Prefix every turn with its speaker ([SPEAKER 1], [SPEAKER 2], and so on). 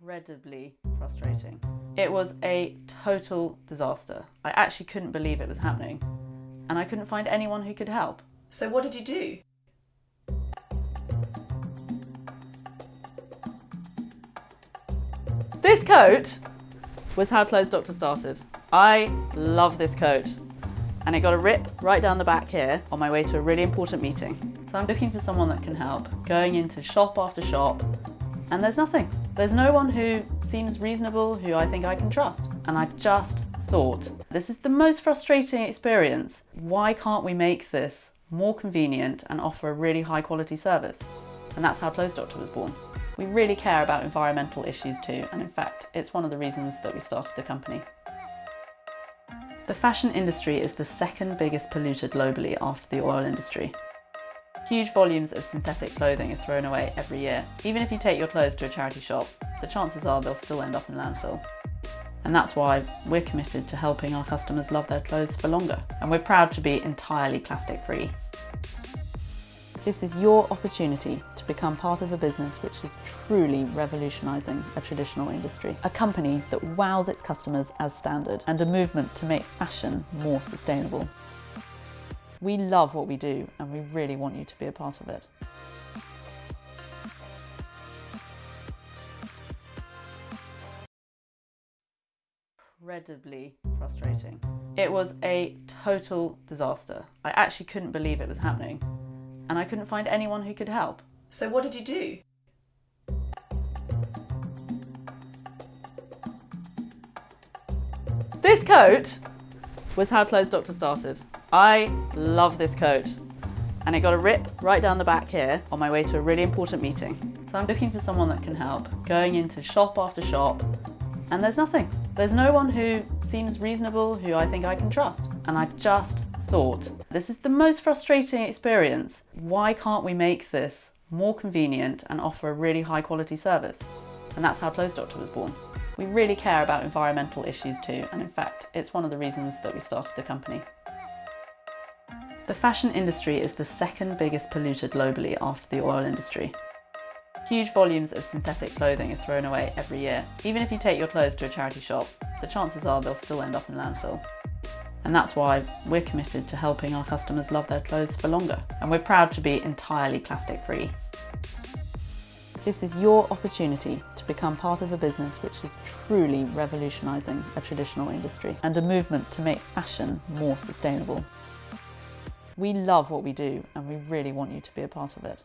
[SPEAKER 1] incredibly frustrating. It was a total disaster. I actually couldn't believe it was happening, and I couldn't find anyone who could help.
[SPEAKER 2] So, what did you do?
[SPEAKER 1] This coat was how Clothes Doctor started. I love this coat. And it got a rip right down the back here on my way to a really important meeting. So I'm looking for someone that can help, going into shop after shop, and there's nothing. There's no one who seems reasonable, who I think I can trust. And I just thought, this is the most frustrating experience. Why can't we make this more convenient and offer a really high quality service? And that's how Clothes Doctor was born. We really care about environmental issues too, and in fact, it's one of the reasons that we started the company. The fashion industry is the second biggest polluter globally after the oil industry. Huge volumes of synthetic clothing are thrown away every year. Even if you take your clothes to a charity shop, the chances are they'll still end up in landfill. And that's why we're committed to helping our customers love their clothes for longer. And we're proud to be entirely plastic free. This is your opportunity to become part of a business which is truly revolutionising a traditional industry. A company that wows its customers as standard and a movement to make fashion more sustainable. We love what we do and we really want you to be a part of it. Incredibly frustrating. It was a total disaster. I actually couldn't believe it was happening and I couldn't find anyone who could help.
[SPEAKER 2] So, what did you do?
[SPEAKER 1] This coat was how Clothes Doctor started. I love this coat. And it got a rip right down the back here on my way to a really important meeting. So I'm looking for someone that can help, going into shop after shop, and there's nothing. There's no one who seems reasonable, who I think I can trust. And I just thought, this is the most frustrating experience. Why can't we make this more convenient and offer a really high quality service? And that's how Clothes Doctor was born. We really care about environmental issues too, and in fact, it's one of the reasons that we started the company. The fashion industry is the second biggest polluter globally after the oil industry. Huge volumes of synthetic clothing are thrown away every year. Even if you take your clothes to a charity shop, the chances are they'll still end up in landfill. And that's why we're committed to helping our customers love their clothes for longer. And we're proud to be entirely plastic free. This is your opportunity to become part of a business which is truly revolutionising a traditional industry and a movement to make fashion more sustainable. We love what we do and we really want you to be a part of it.